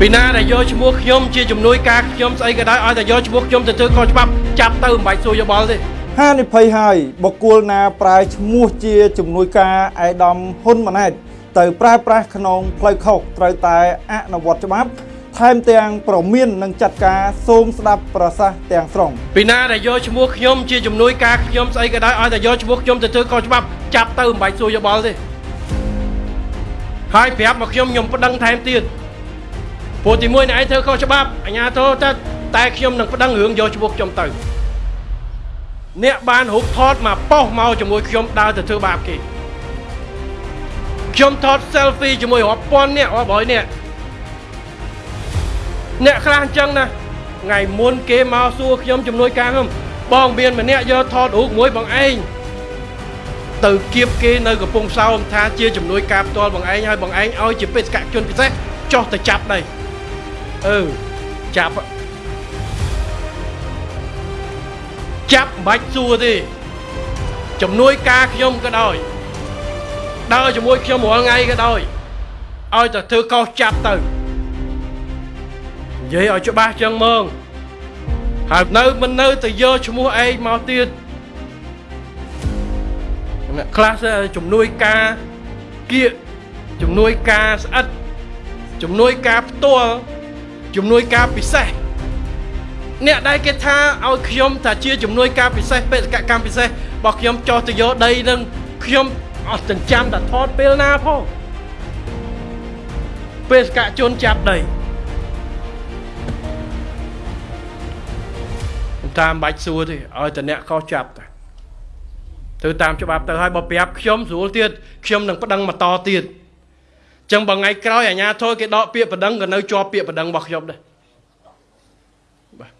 ពីណាដែលយកឈ្មោះខ្ញុំជាជំនួយការខ្ញុំស្អីក៏ដោយឲ្យតែយកឈ្មោះខ្ញុំទៅធ្វើខុសច្បាប់ចាប់ទៅមិនបាច់សួរយោបល់ទេហានិភ័យហើយបុគ្គលណាប្រើឈ្មោះជាជំនួយការអៃដាមហ៊ុនម៉ាណែតទៅប្រើប្រាស់ក្នុងផ្លូវខុសត្រូវតែអនុវត្តច្បាប់ថែមទាំងប្រមាននឹងចាត់ការសូមស្ដាប់ប្រសាសន៍ទាំងស្រុងពីណាដែលយកឈ្មោះខ្ញុំជាជំនួយការខ្ញុំស្អីក៏ដោយឲ្យតែយកឈ្មោះខ្ញុំទៅធ្វើខុសច្បាប់ចាប់ទៅមិនបាច់សួរយោបល់ទេហើយប្រាប់មកខ្ញុំខ្ញុំប្តឹងថែមទៀត ព្រោះទីមួយអ្នកឯងធ្វើខុសច្បាប់អញ្ញាធិទៅតែខ្ញុំនឹងប្តឹងរឿងយកឈ្មោះខ្ញុំទៅអ្នកបានរូបថតមកប៉ោះមកជាមួយខ្ញុំដើរទៅធ្វើបាបគេខ្ញុំថត selfie ជាមួយរាប់ពាន់អ្នករាប់រយអ្នកអ្នកខ្លះអញ្ចឹងណាថ្ងៃមុនគេមកសួរខ្ញុំជំនួយការខ្ញុំបងមានម្នាក់យកថតរូបមួយបងឯងទៅគៀបគេនៅកំពង់សោមថាជាជំនួយការផ្ទាល់បងឯងហើយបងឯងឲ្យជាបេសកជនពិសេសចោះទៅចាប់ដី អឺចាប់ចាប់មិនបាច់សួរទេជំនួយការខ្ញុំក៏ដោយដើរជាមួយខ្ញុំរាល់ថ្ងៃក៏ដោយឲ្យតែធ្វើកោសចាប់ទៅនិយាយឲ្យច្បាស់ចឹងហ្មងហើយនៅមិននៅទៅយកឈ្មោះឯងមកទៀតអ្នកខ្លះទៅជំនួយការគៀកជំនួយការស្អិតជំនួយការផ្ទាល់ ជំនួយការពិសេសអ្នកដែលគេថាឲ្យខ្ញុំថាជាជំនួយការពិសេសបេសកកម្មពិសេសរបស់ខ្ញុំចោះទៅយកដីនឹងខ្ញុំអត់ចិញ្ចាំតែថតពេលណាផងបេសកជនចាប់ដីខ្ញុំតាមបាច់សួរទេឲ្យតែអ្នកខុសចាប់តែទៅតាមច្បាប់ទៅឲ្យបើប្រាប់ខ្ញុំស្រួលទៀតខ្ញុំនឹងប្តឹងបន្តទៀតអញ្ចឹងបើថ្ងៃក្រោយអាជ្ញាធរគេដកពាក្យប្តឹងក៏នៅជាប់ពាក្យប្តឹងរបស់ខ្ញុំដែរបាទ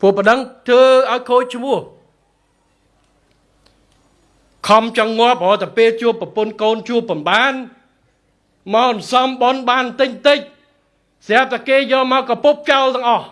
ព្រោះប្តឹងធ្វើឲ្យខូចឈ្មោះខំចង់ងាប់រហូតតែពេលជួបប្រពន្ធកូនជួបបំបានមកអន្សំបនបានតិចតិចស្រាប់តែគេយកមកកពុបចោលទាំងអស់